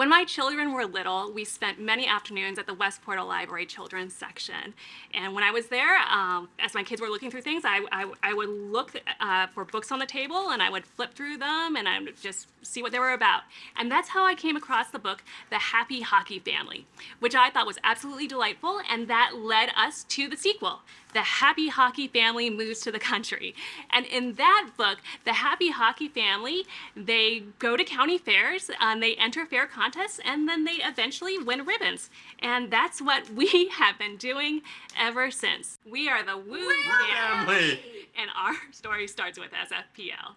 When my children were little, we spent many afternoons at the West Portal Library Children's section. And when I was there, um, as my kids were looking through things, I, I, I would look uh, for books on the table and I would flip through them and I would just see what they were about. And that's how I came across the book, The Happy Hocky Family, which I thought was absolutely delightful and that led us to the sequel, The Happy Hocky Family Moves to the Country. And in that book, the Happy Hocky Family, they go to county fairs and they enter fair contests contests and then they eventually win ribbons. And that's what we have been doing ever since. We are the Woo family. And our story starts with SFPL.